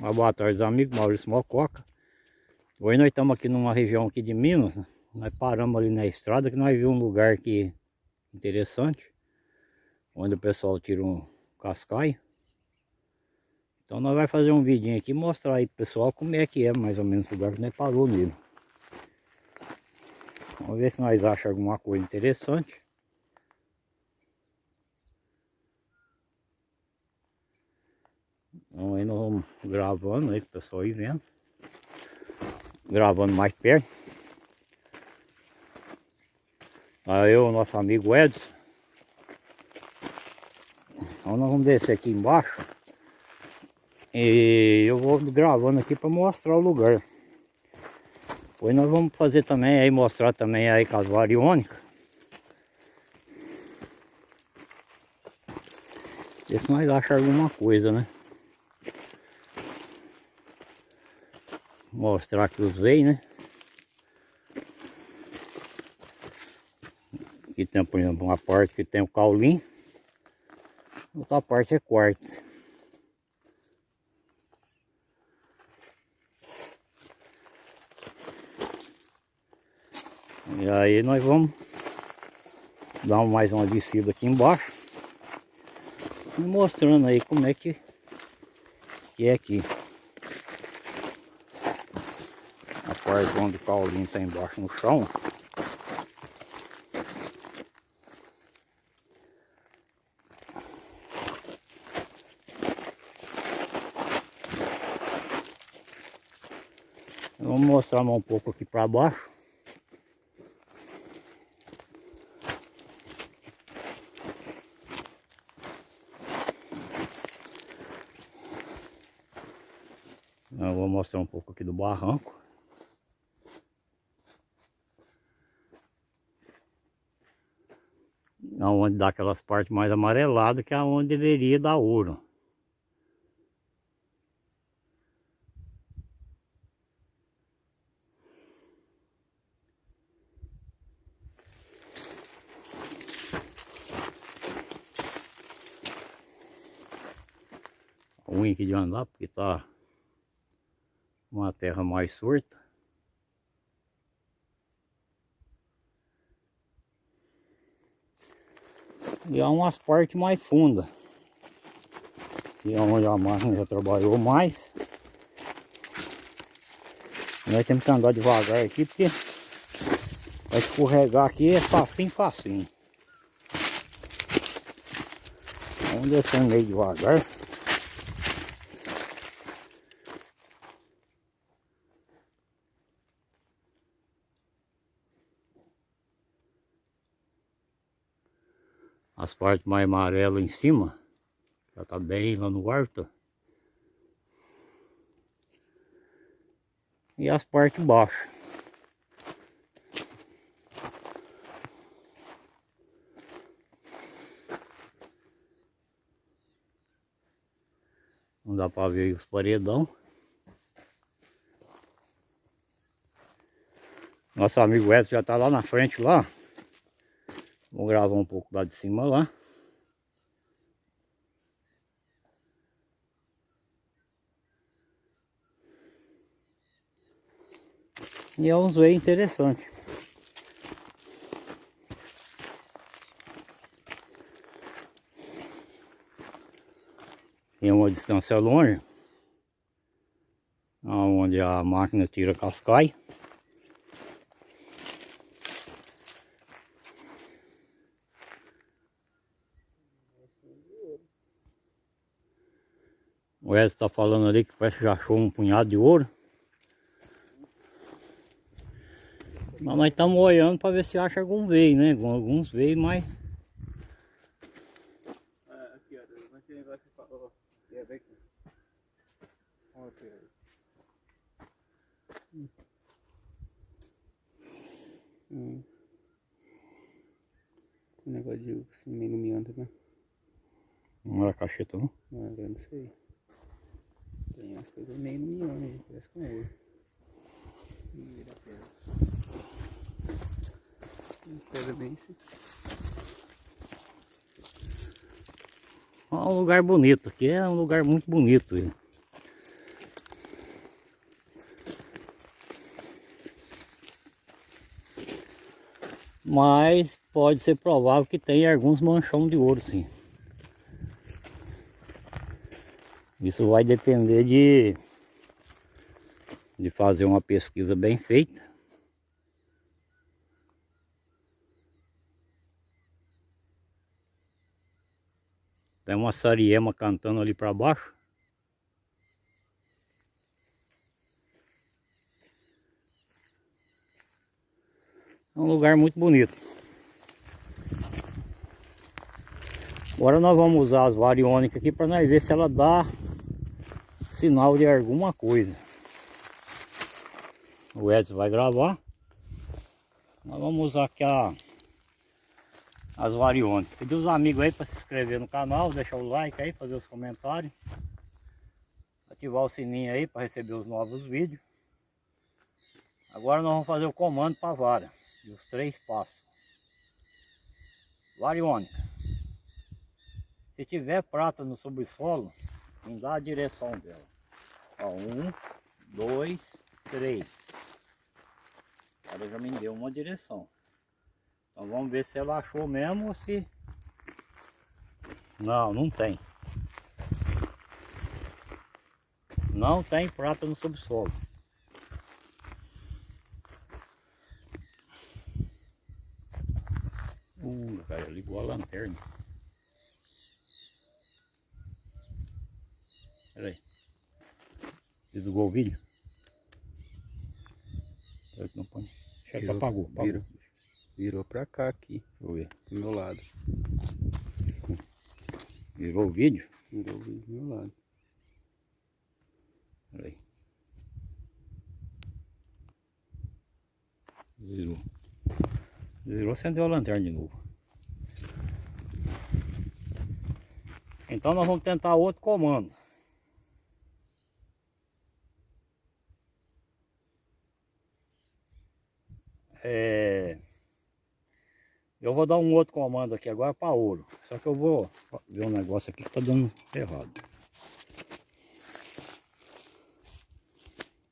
Uma boa tarde, amigos. Maurício Mococa. Hoje nós estamos aqui numa região aqui de Minas. Nós paramos ali na estrada que nós vimos um lugar aqui interessante. Onde o pessoal tira um cascaio. Então nós vamos fazer um vidinho aqui mostrar aí pro pessoal como é que é mais ou menos o lugar que nós parou nele. Vamos ver se nós achamos alguma coisa interessante. Então aí nós vamos gravando aí, o pessoal aí vendo. Gravando mais perto. Aí eu, nosso amigo Edson. Então nós vamos descer aqui embaixo. E eu vou gravando aqui para mostrar o lugar. Depois nós vamos fazer também aí, mostrar também aí com as variônicas. Ver se nós achamos alguma coisa, né? Mostrar aqui os veios, né? Aqui tem, por exemplo, uma parte que tem o caulim, outra parte é quarto. E aí nós vamos dar mais uma descida aqui embaixo mostrando aí como é que, que é aqui. Parte onde o caulinho está embaixo no chão. Vamos mostrar um pouco aqui para baixo. Eu vou mostrar um pouco aqui do barranco. Onde dá aquelas partes mais amareladas que é onde deveria dar ouro. ruim aqui de andar porque tá uma terra mais surta E há umas partes mais fundas. Que é onde a máquina já trabalhou mais. Nós temos que andar devagar aqui porque vai escorregar aqui é facinho, facinho. Vamos descendo meio devagar. As partes mais amarelas em cima já tá bem lá no quarto. E as partes baixas. Não dá para ver os paredão. Nosso amigo Edson já tá lá na frente lá Vou gravar um pouco lá de cima lá. E é um zoeio interessante. Em uma distância longe, onde a máquina tira cascai. O Edson está falando ali que parece que já achou um punhado de ouro. Mas nós estamos olhando para ver se acha algum veio, né? Alguns veio, mas... Ah, aqui, ó. Aquele negócio que falou. É Hum. Hum. Um negócio de assim, miando, né? Não era cacheta, não? Não, agora não sei. Tem umas coisas meio parece com ouro. Pedra. Pedra bem assim. É um lugar bonito, aqui é um lugar muito bonito. Mas pode ser provável que tenha alguns manchões de ouro sim. Isso vai depender de, de fazer uma pesquisa bem feita. Tem uma sariema cantando ali para baixo. É um lugar muito bonito. Agora nós vamos usar as variônicas aqui para nós ver se ela dá sinal de alguma coisa. O Edson vai gravar. Nós vamos usar aqui a, as variônicas. Pedir os amigos aí para se inscrever no canal, deixar o like aí, fazer os comentários. Ativar o sininho aí para receber os novos vídeos. Agora nós vamos fazer o comando para a vara. E os três passos. Variônica. Se tiver prata no subsolo, dá a direção dela. Ó, um, dois, três. Ela já me deu uma direção. Então vamos ver se ela achou mesmo ou se... Não, não tem. Não tem prata no subsolo. Uh, cara, ligou a lanterna. Pera Desligou o vídeo? Não põe. Chefe Virou, apagou, apagou. virou. Virou pra cá aqui, eu ver. do meu lado. Virou o vídeo? Virou o vídeo do meu lado. Pera aí. Virou. Virou, acendeu a lanterna de novo. Então nós vamos tentar outro comando. É... Eu vou dar um outro comando aqui agora para ouro. Só que eu vou ver um negócio aqui que tá dando errado.